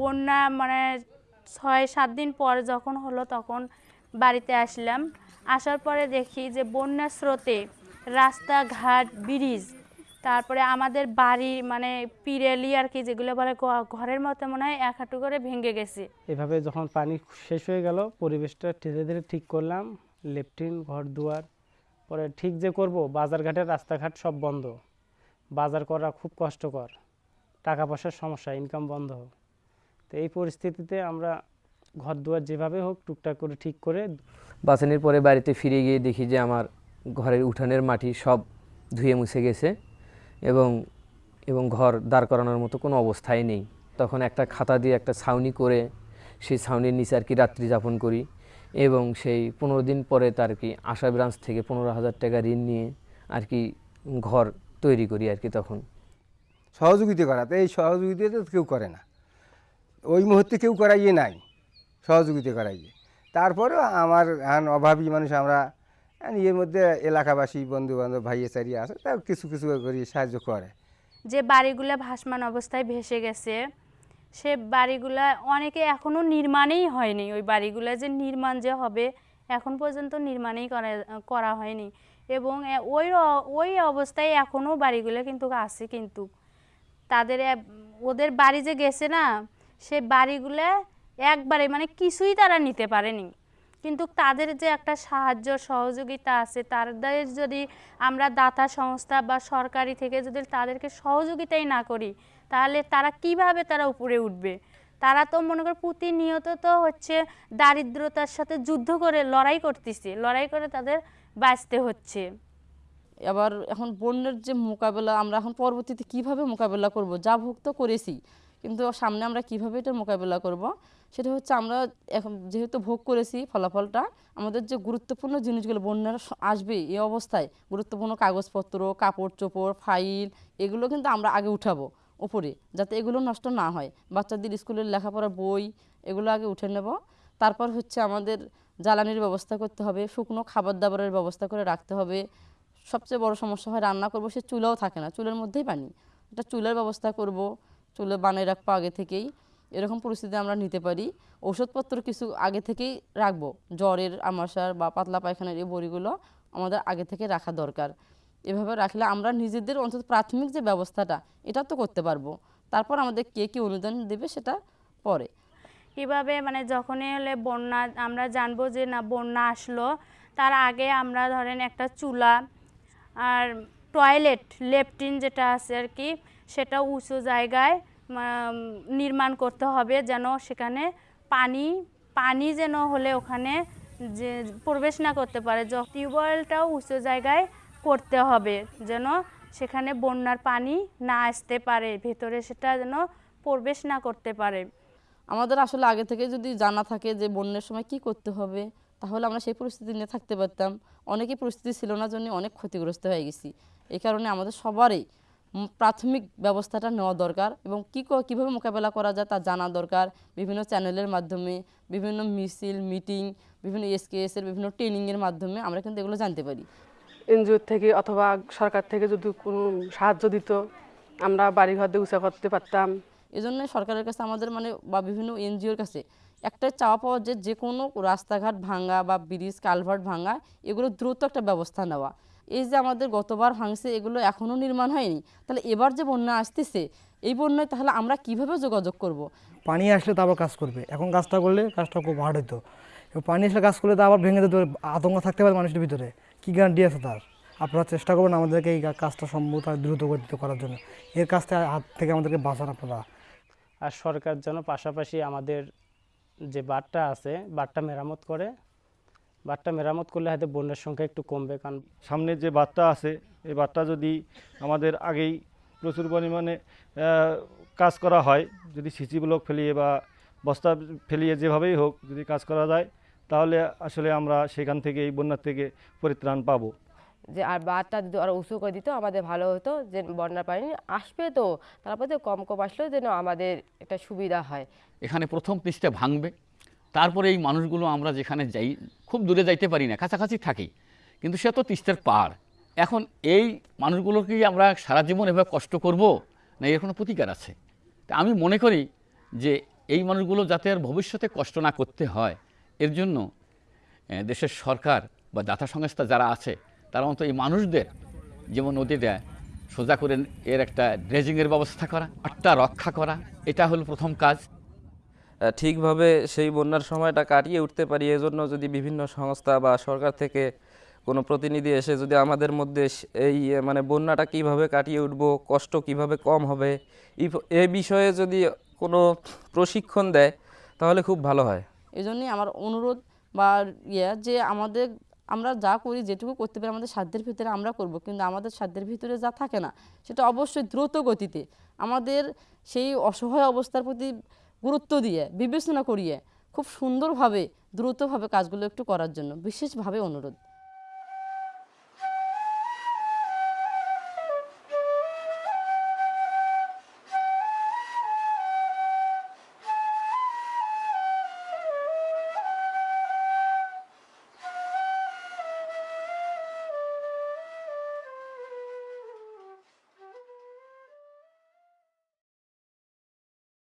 বন্যা মানে ছয়, সাত দিন পর যখন হলো তখন বাড়িতে আসলাম। আসার পরে দেখি যে বন্যার স্রোতে রাস্তাঘাট, ব্রিজ, তারপরে আমাদের বাড়ি মানে পিরেলি আর কি যেগুলো বলে ঘরের মতো মনে হয় এক হাঁটু করে ভেঙে গেছে। এভাবে যখন পানি শেষ হয়ে গেল, পরিবেশটা ধীরে ধীরে ঠিক করলাম। লেফটিন ঘর দুয়ার, পরে ঠিক যে করব বাজারঘাটের রাস্তাঘাট সব বন্ধ। বাজার করা খুব কষ্টকর। টাকা পয়সার সমস্যা ইনকাম বন্ধ। তো এই পরিস্থিতিতে আমরা ঘর দুয়ার যেভাবে হোক টুকটাক করে ঠিক করে বাঁচানোর পরে বাড়িতে ফিরে গিয়ে দেখি যে আমার ঘরের উঠানের মাটি সব ধুয়ে মুছে গেছে এবং এবং ঘর দাঁড় করানোর মতো কোনো অবস্থাই নেই। তখন একটা খাতা দিয়ে একটা ছাউনি করে সেই ছাউনির নিচে আর কি রাত্রি যাপন করি এবং সেই পনেরো দিন পরে তার কি আশা ব্রাঞ্চ থেকে পনেরো হাজার টাকা ঋণ নিয়ে আর কি ঘর তৈরি করি আর কি তখন। সহযোগিতা করা তো এই সহযোগিতা তো কেউ করে না। ওই মুহূর্তে কেউ করাইয়ে নাই, সহযোগিতা করাইয়ে। তারপরেও আমার এখন অভাবী মানুষ আমরা এর মধ্যে এলাকাবাসী বন্ধু বান্ধব ভাইয়ে চারিয়ে আছে তাও কিছু কিছু করে সাহায্য করে। যে বাড়িগুলো ভাসমান অবস্থায় ভেসে গেছে, সে বাড়িগুলা অনেকে এখনও নির্মাণেই হয়নি। ওই বাড়িগুলো যে নির্মাণ যে হবে, এখন পর্যন্ত নির্মাণেই করা করা হয়নি। এবং ওই ওই অবস্থায় এখনও বাড়িগুলো কিন্তু আছে কিন্তু। তাদের ওদের বাড়ি যে গেছে না সে বাড়িগুলো একবারে মানে কিছুই তারা নিতে পারেনি। কিন্তু তাদের যে একটা সাহায্য সহযোগিতা আছে, তাদের যদি আমরা দাতা সংস্থা বা সরকারি থেকে যদি তাদেরকে সহযোগিতাই না করি, তাহলে তারা কীভাবে তারা উপরে উঠবে? তারা তো মনে করো প্রতিনিয়ত তো হচ্ছে দারিদ্রতার সাথে যুদ্ধ করে লড়াই করতেছে, লড়াই করে তাদের বাঁচতে হচ্ছে। আবার এখন বন্যার যে মোকাবেলা, আমরা এখন পরবর্তীতে কীভাবে মোকাবেলা করব? যা ভোগ তো করেছি। কিন্তু সামনে আমরা কীভাবে এটা মোকাবেলা করব? সেটা হচ্ছে আমরা এখন যেহেতু ভোগ করেছি ফলাফলটা, আমাদের যে গুরুত্বপূর্ণ জিনিসগুলো, বন্যার আসবে এই অবস্থায়, গুরুত্বপূর্ণ কাগজপত্র, কাপড় চোপড়, ফাইল, এগুলো কিন্তু আমরা আগে উঠাবো উপরে, যাতে এগুলো নষ্ট না হয়। বাচ্চাদের স্কুলের লেখাপড়ার বই, এগুলো আগে উঠে নেব। তারপর হচ্ছে আমাদের জ্বালানির ব্যবস্থা করতে হবে, শুকনো খাবার দাবারের ব্যবস্থা করে রাখতে হবে। সবচেয়ে বড় সমস্যা হয় রান্না করব, সে চুলাও থাকে না, চুলের মধ্যেই পানি। এটা চুলের ব্যবস্থা করব চুলে বানিয়ে রাখব আগে থেকেই। এরকম পরিস্থিতি আমরা নিতে পারি। ওষুধপত্র কিছু আগে থেকেই রাখব। জ্বরের, আমাশার বা পাতলা পায়খানার এই বড়িগুলো আমাদের আগে থেকে রাখা দরকার। এভাবে রাখলে আমরা নিজেদের অন্তত প্রাথমিক যে ব্যবস্থাটা এটা তো করতে পারব। তারপর আমাদের কে কী অনুদান দেবে সেটা পরে। কীভাবে মানে যখনই হলে বন্যা, আমরা জানব যে না বন্যা আসলো, তার আগে আমরা ধরেন একটা চুলা আর টয়লেট, লেপটিন যেটা আছে আর কি, সেটা উঁচু জায়গায় নির্মাণ করতে হবে যেন সেখানে পানি পানি যেন হলে ওখানে যে প্রবেশ না করতে পারে। য- টিউবওয়েলটাও উঁচু জায়গায় করতে হবে যেন সেখানে বন্যার পানি না আসতে পারে, ভেতরে সেটা যেন প্রবেশ না করতে পারে। আমাদের আসলে আগে থেকে যদি জানা থাকে যে বন্যার সময় কি করতে হবে, তাহলে আমরা সেই পরিস্থিতি নিয়ে থাকতে পারতাম। অনেকই পরিস্থিতি ছিল না জন্য অনেক ক্ষতিগ্রস্ত হয়ে গেছি। এই কারণে আমাদের সবারই প্রাথমিক ব্যবস্থাটা নেওয়া দরকার এবং কী কীভাবে মোকাবেলা করা যায় তা জানা দরকার। বিভিন্ন চ্যানেলের মাধ্যমে বিভিন্ন মিছিল মিটিং বিভিন্ন এসকেএসের বিভিন্ন ট্রেনিংয়ের মাধ্যমে আমরা কিন্তু এগুলো জানতে পারি। এনজিওর থেকে অথবা সরকার থেকে যদি কোনো সাহায্য দিত আমরা বাড়িঘর দিয়ে উঁচা করতে পারতাম। এজন্য সরকারের কাছে আমাদের মানে বা বিভিন্ন এনজিওর কাছে একটাই চাওয়া পাওয়া যে যে কোনো রাস্তাঘাট ভাঙা বা ব্রিজ কালভার্ট ভাঙা এগুলো দ্রুত একটা ব্যবস্থা নেওয়া। এই যে আমাদের গতবার ভাঙছে এগুলো এখনও নির্মাণ হয়নি। তাহলে এবার যে বন্যা আসতেছে এই বন্যায় তাহলে আমরা কীভাবে যোগাযোগ করব। পানি আসলে তো আবার কাজ করবে। এখন কাজটা করলে কাজটা খুব হার্ড হতো এবং পানি আসলে কাজ করলে তো আবার ভেঙে যেতে পারে, আতঙ্ক থাকতে পারে মানুষের ভিতরে। কী গ্যারান্টি আছে তার? আপনারা চেষ্টা করবেন আমাদেরকে এই কাজটা সম্ভব আর দ্রুত গতিতে করার জন্য। এর কাজটা হাত থেকে আমাদেরকে বাঁচান আপনারা। আর সরকার যেন পাশাপাশি আমাদের যে বাঁধটা আছে বাঁধটা মেরামত করে বাঁধটা মেরামত করলে হয়তো বন্যার সংখ্যা একটু কমবে, কারণ সামনে যে বাঁধটা আছে, এই বাঁধটা যদি আমাদের আগেই প্রচুর পরিমাণে কাজ করা হয়, যদি সিসি ব্লক ফেলিয়ে বা বস্তা ফেলিয়ে যেভাবেই হোক যদি কাজ করা যায়, তাহলে আসলে আমরা সেখান থেকে, এই বন্যার থেকে পরিত্রাণ পাবো। যে আর বাঁধটা যদি আরও উঁচু করে দিত, আমাদের ভালো হতো, যে বন্যার পানি আসবে তো। তারপর যে কম কম আসলেও যেন আমাদের একটা সুবিধা হয়। এখানে প্রথম পৃষ্ঠে ভাঙবে। তারপরে এই মানুষগুলো আমরা যেখানে যাই, খুব দূরে যাইতে পারি না, কাছাকাছি থাকি। কিন্তু সে তো তিস্তার পার এখন এই মানুষগুলোকে আমরা সারা জীবন এভাবে কষ্ট করব? না, এর কোনো প্রতিকার আছে? তা আমি মনে করি যে এই মানুষগুলো যাতে আর ভবিষ্যতে কষ্ট না করতে হয়, এর জন্য দেশের সরকার বা দাতা সংস্থা যারা আছে তারা অন্তত এই মানুষদের যেমন নদী দেয় সোজা করে এর একটা ড্রেজিংয়ের ব্যবস্থা করা আটটা রক্ষা করা এটা হলো প্রথম কাজ। ঠিকভাবে সেই বন্যার সময়টা কাটিয়ে উঠতে পারি এজন্য যদি বিভিন্ন সংস্থা বা সরকার থেকে কোনো প্রতিনিধি এসে যদি আমাদের মধ্যে এই মানে বন্যাটা কীভাবে কাটিয়ে উঠব কষ্ট কীভাবে কম হবে এ বিষয়ে যদি কোনো প্রশিক্ষণ দেয় তাহলে খুব ভালো হয়। এই জন্যই আমার অনুরোধ বা ইয়ে যে আমাদের আমরা যা করি, যেটুকু করতে পারি আমাদের সাধ্যের ভিতরে আমরা করব। কিন্তু আমাদের সাধ্যের ভিতরে যা থাকে না, সেটা অবশ্যই দ্রুত গতিতে আমাদের সেই অসহায় অবস্থার প্রতি গুরুত্ব দিয়ে, বিবেচনা করিয়ে, খুব সুন্দরভাবে, দ্রুতভাবে কাজগুলো একটু করার জন্য বিশেষভাবে অনুরোধ।